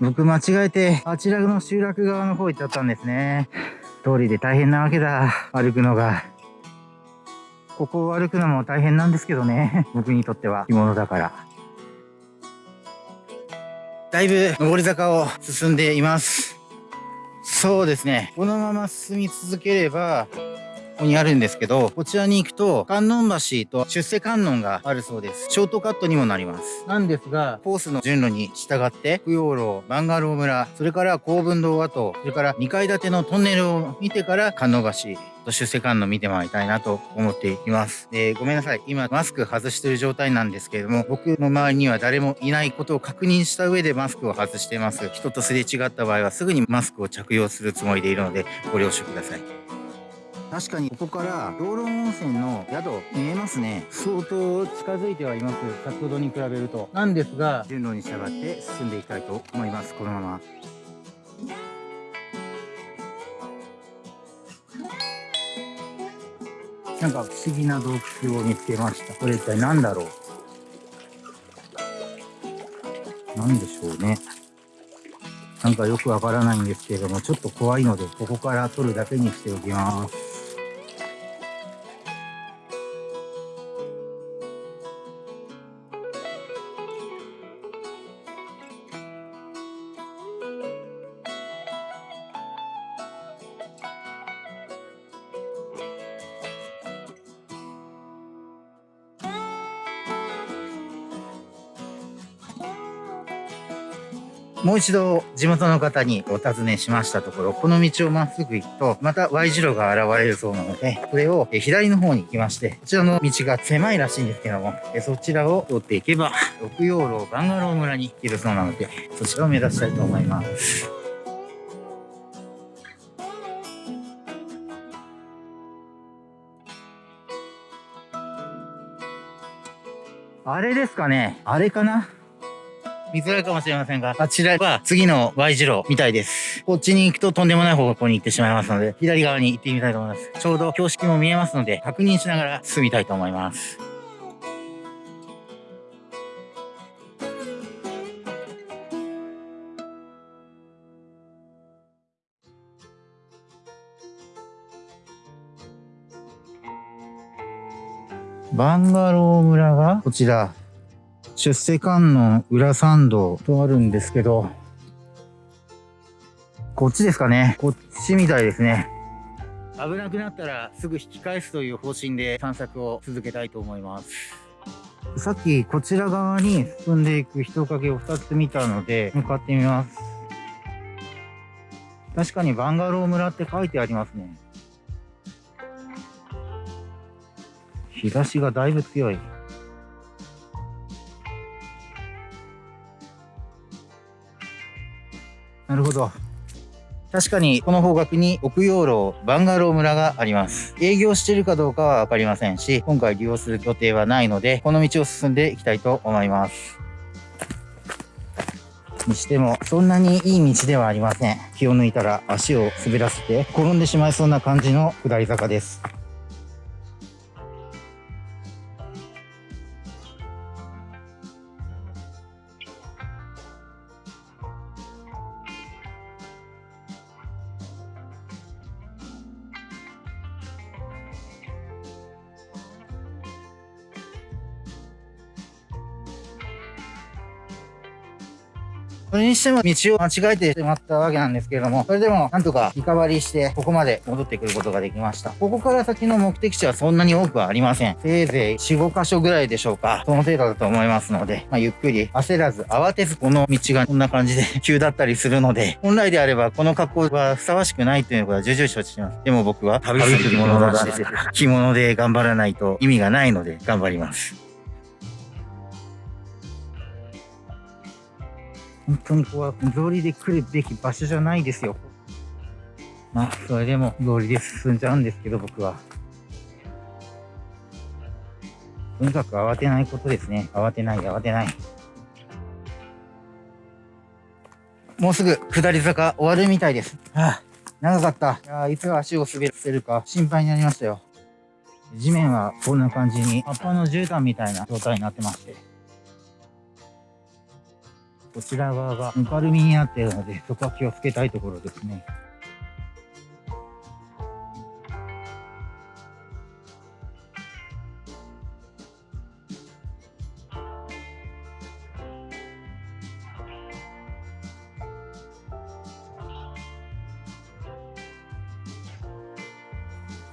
僕間違えて、あちらの集落側の方行っちゃったんですね。通りで大変なわけだ。歩くのが。ここを歩くのも大変なんですけどね。僕にとっては着物だから。だいぶ上り坂を進んでいます。そうですね。このまま進み続ければ、ここにあるんですけど、こちらに行くと、観音橋と出世観音があるそうです。ショートカットにもなります。なんですが、コースの順路に従って、供養楼、バンガロー村、それから公文堂跡、それから2階建てのトンネルを見てから観音橋、と出世観音見てもらいたいなと思っています。で、ごめんなさい。今、マスク外してる状態なんですけれども、僕の周りには誰もいないことを確認した上でマスクを外しています。人とすれ違った場合はすぐにマスクを着用するつもりでいるので、ご了承ください。確かにここから養老温泉の宿見えますね。相当近づいてはいます。先ほどに比べると。なんですが順路に従って進んでいきたいと思います。このまま。なんか不思議な洞窟を見つけました。これ一体何だろう？何でしょうね。なんかよくわからないんですけれども、ちょっと怖いので、ここから撮るだけにしておきます。もう一度地元の方にお尋ねしましたところ、この道をまっすぐ行くと、また Y 字路が現れるそうなので、これを左の方に行きまして、こちらの道が狭いらしいんですけども、そちらを通っていけば、六葉楼バンガロー村に行けるそうなので、そちらを目指したいと思います。あれですかねあれかな見づらいかもしれませんが、あちらは次の Y 字路みたいです。こっちに行くととんでもない方向に行ってしまいますので、左側に行ってみたいと思います。ちょうど標識も見えますので、確認しながら進みたいと思います。バンガロー村がこちら出世観音裏参道とあるんですけど、こっちですかね。こっちみたいですね。危なくなったらすぐ引き返すという方針で散策を続けたいと思います。さっきこちら側に進んでいく人影を2つ見たので向かってみます。確かにバンガロー村って書いてありますね。日差しがだいぶ強い。なるほど。確かにこの方角に奥養老バンガロー村があります。営業しているかどうかはわかりませんし、今回利用する予定はないので、この道を進んでいきたいと思います。にしても、そんなにいい道ではありません。気を抜いたら足を滑らせて転んでしまいそうな感じの下り坂です。それにしても道を間違えてしまったわけなんですけれども、それでもなんとかリカバリーしてここまで戻ってくることができました。ここから先の目的地はそんなに多くはありません。せいぜい4、5箇所ぐらいでしょうか。その程度だと思いますので、まあ、ゆっくり焦らず慌てずこの道がこんな感じで 急だったりするので、本来であればこの格好はふさわしくないということは重々承知します。でも僕は旅する着物だし、着物で頑張らないと意味がないので頑張ります。本当にここは草履で来るべき場所じゃないですよ。まあ、それでも草履で進んじゃうんですけど、僕は。とにかく慌てないことですね。慌てない、慌てない。もうすぐ下り坂終わるみたいです。はあ、長かった。いやいつ足を滑らせるか心配になりましたよ。地面はこんな感じに葉っぱの絨毯みたいな状態になってまして。こちら側がぬかるみになっているので、そこは気をつけたいところですね。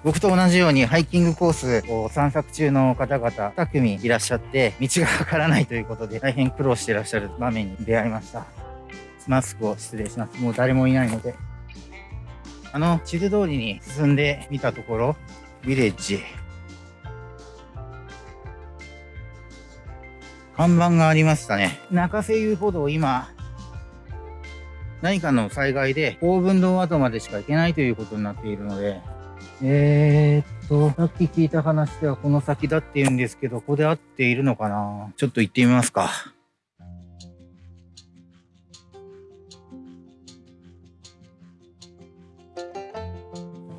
僕と同じようにハイキングコースを散策中の方々2組いらっしゃって道がわからないということで大変苦労していらっしゃる場面に出会いました。マスクを失礼します。もう誰もいないので。あの地図通りに進んでみたところビレッジ。看板がありましたね。中瀬遊歩道今何かの災害で公文堂跡までしか行けないということになっているのでえー、っと、さっき聞いた話ではこの先だって言うんですけど、ここで合っているのかな？ちょっと行ってみますか。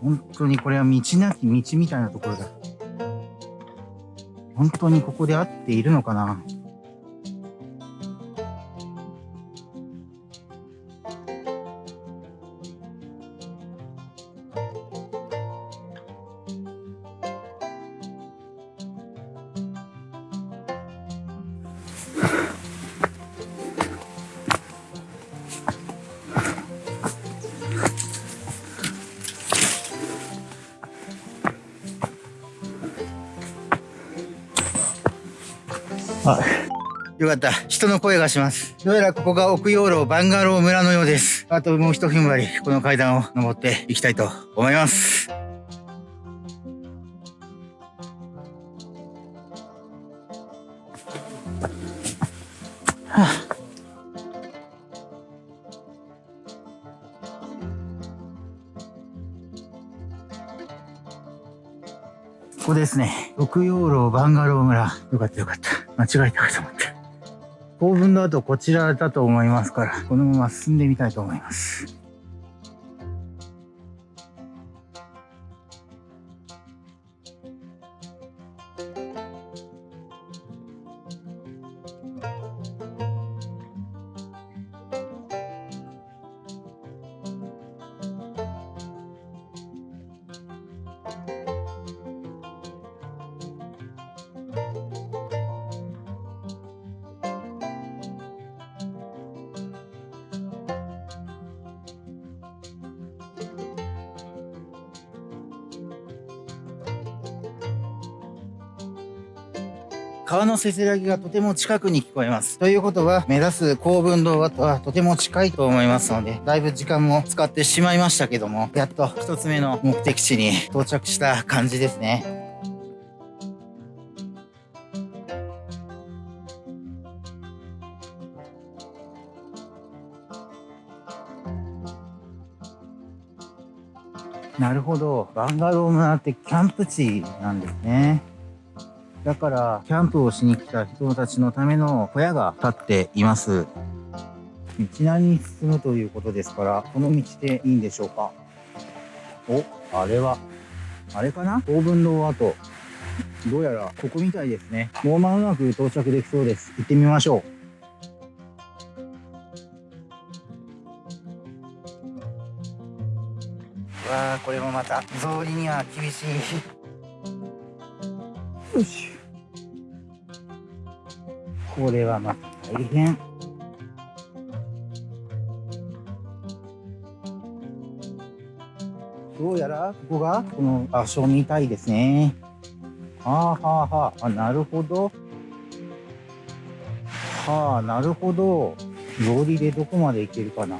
本当にこれは道なき道みたいなところだ。本当にここで合っているのかな？よかった。人の声がします。どうやらここが奥養老バンガロー村のようです。あともう一踏ん張り、この階段を登っていきたいと思います。はあここですね。六養老バンガロー村。よかったよかった。間違えたかと思って。公文の後こちらだと思いますから、このまま進んでみたいと思います。川のせせらぎがとても近くに聞こえます。ということは、目指す公文動画とはとても近いと思いますので、だいぶ時間も使ってしまいましたけども、やっと一つ目の目的地に到着した感じですね。なるほど。バンガロー村ってキャンプ地なんですね。だから、キャンプをしに来た人たちのための小屋が建っています。道なりに進むということですから、この道でいいんでしょうか？お、あれは、あれかな？オーブン堂跡。どうやらここみたいですね。もう間もなく到着できそうです。行ってみましょう。わあ、これもまた草履には厳しい。よし。これはまた大変。どうやらここがこの場所みたいですね。はあはあはあ、あ、なるほど。はあ、なるほど。草履でどこまで行けるかな？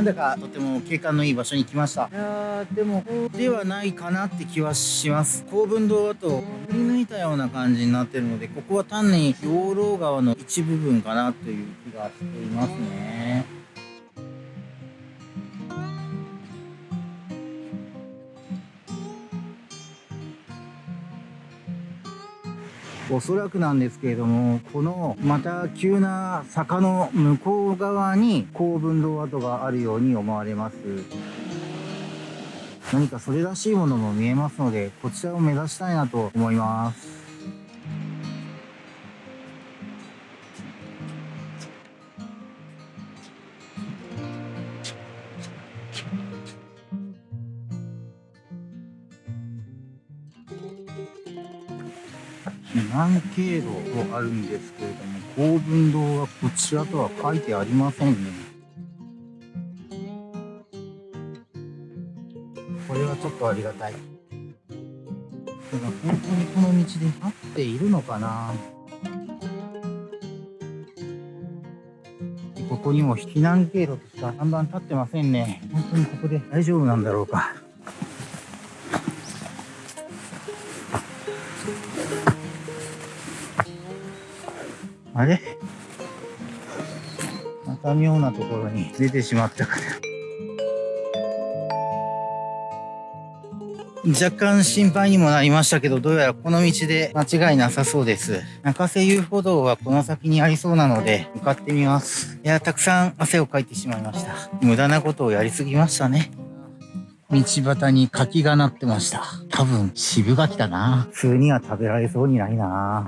なんだかとても景観のいい場所に来ました。いやでもではないかなって気はします。公文堂跡を振り抜いたような感じになってるのでここは単に養老川の一部分かなという気がしていますねおそらくなんですけれども、このまた急な坂の向こう側に高分道跡があるように思われます。何かそれらしいものも見えますので、こちらを目指したいなと思います。南経路とあるんですけれども、公文堂はこちらとは書いてありませんね。これはちょっとありがたい。ただ本当にこの道で合っているのかなここにも避難経路としか看板立ってませんね。本当にここで大丈夫なんだろうか。あれ？また妙なところに出てしまったから。若干心配にもなりましたけど、どうやらこの道で間違いなさそうです。中瀬遊歩道はこの先にありそうなので、向かってみます。いや、たくさん汗をかいてしまいました。無駄なことをやりすぎましたね。道端に柿がなってました。多分、渋柿だな。普通には食べられそうにないな。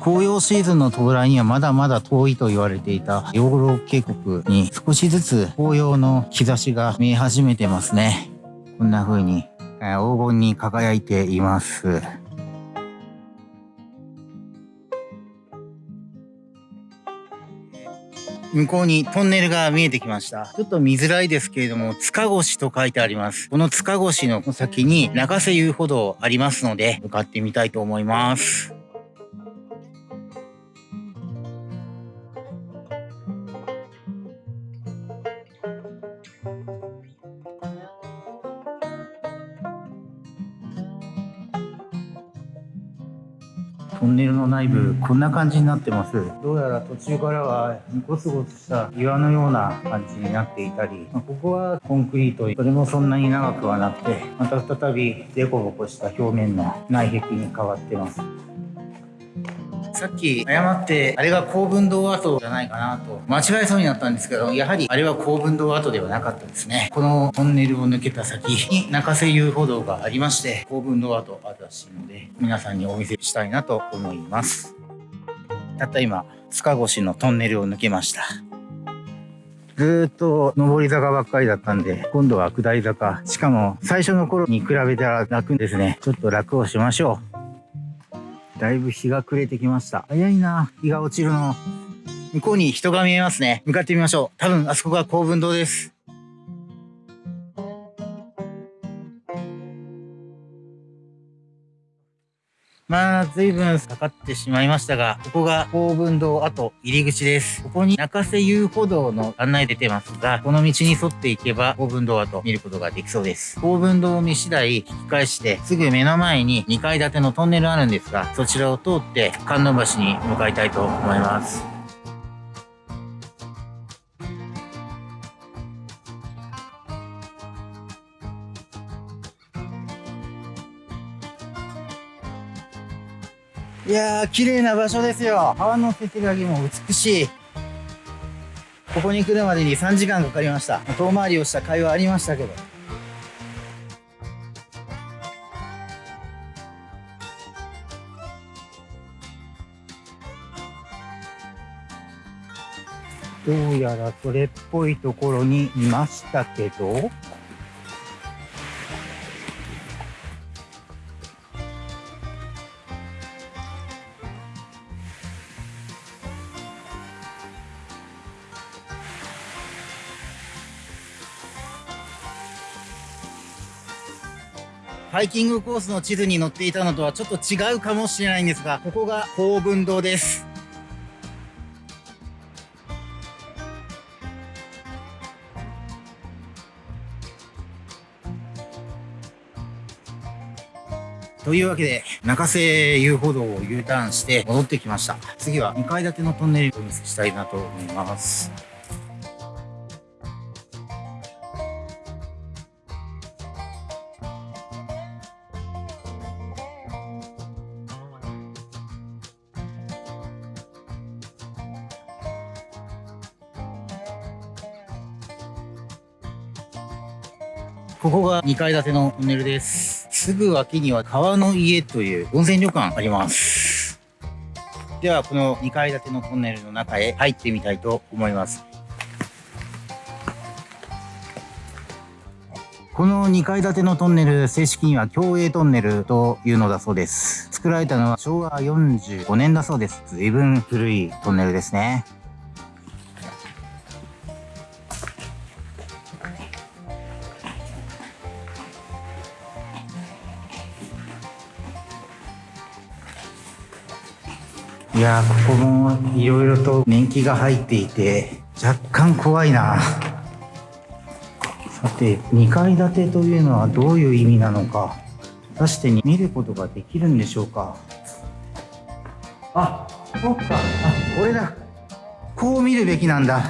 紅葉シーズンの到来にはまだまだ遠いと言われていた養老渓谷に少しずつ紅葉の兆しが見え始めてますね。こんな風に黄金に輝いています。向こうにトンネルが見えてきました。ちょっと見づらいですけれども、塚越と書いてあります。この塚越の先に中瀬遊歩道ありますので、向かってみたいと思います。トンネルの内部、こんな感じになってます。どうやら途中からはゴツゴツした岩のような感じになっていたり、まあ、ここはコンクリート、それもそんなに長くはなくて、また再びデコボコした表面の内壁に変わってます。さっき誤ってあれが公文堂跡じゃないかなと間違えそうになったんですけどやはりあれは公文堂跡ではなかったですねこのトンネルを抜けた先に中瀬遊歩道がありまして公文堂跡あるらしいので皆さんにお見せしたいなと思いますたった今塚越のトンネルを抜けましたずっと上り坂ばっかりだったんで、今度は下り坂。しかも最初の頃に比べたら楽ですね。ちょっと楽をしましょう。だいぶ日が暮れてきました。早いな、日が落ちるの。向こうに人が見えますね。向かってみましょう。多分あそこが公文堂です。まあ、随分かかってしまいましたが、ここが高文堂跡入り口です。ここに中瀬遊歩道の案内出てますが、この道に沿っていけば高文堂跡見ることができそうです。高文堂を見次第引き返して、すぐ目の前に2階建てのトンネルあるんですが、そちらを通って観音橋に向かいたいと思います。いやー、綺麗な場所ですよ。川のせせらぎも美しい。ここに来るまでに3時間かかりました。遠回りをした会話ありましたけど。どうやらそれっぽいところにいましたけど、ハイキングコースの地図に載っていたのとはちょっと違うかもしれないんですが、ここが公文堂です。というわけで、中瀬遊歩道を U ターンして戻ってきました。次は2階建てのトンネルをお見せしたいなと思います。ここが2階建てのトンネルです。すぐ脇には川の家という温泉旅館あります。では、この2階建てのトンネルの中へ入ってみたいと思います。この2階建てのトンネル、正式には共栄トンネルというのだそうです。作られたのは昭和45年だそうです。随分古いトンネルですね。いやここもいろいろと年季が入っていて、若干怖いな。さて、2階建てというのはどういう意味なのか、果たして見ることができるんでしょうか？あ、そっか。あ、これだ。こう見るべきなんだ。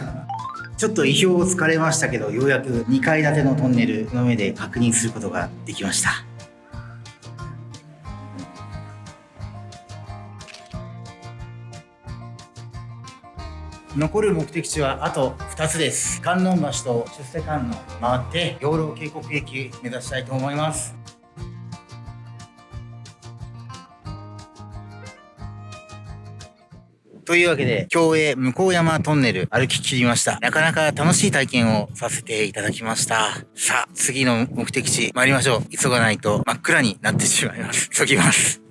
ちょっと意表をつかれましたけど、ようやく2階建てのトンネルの上で確認することができました。残る目的地はあと2つです。観音橋と出世観音回って養老渓谷駅目指したいと思います。というわけで、競泳向山トンネル歩き切りました。なかなか楽しい体験をさせていただきました。さあ、次の目的地参りましょう。急がないと真っ暗になってしまいます。急ぎます。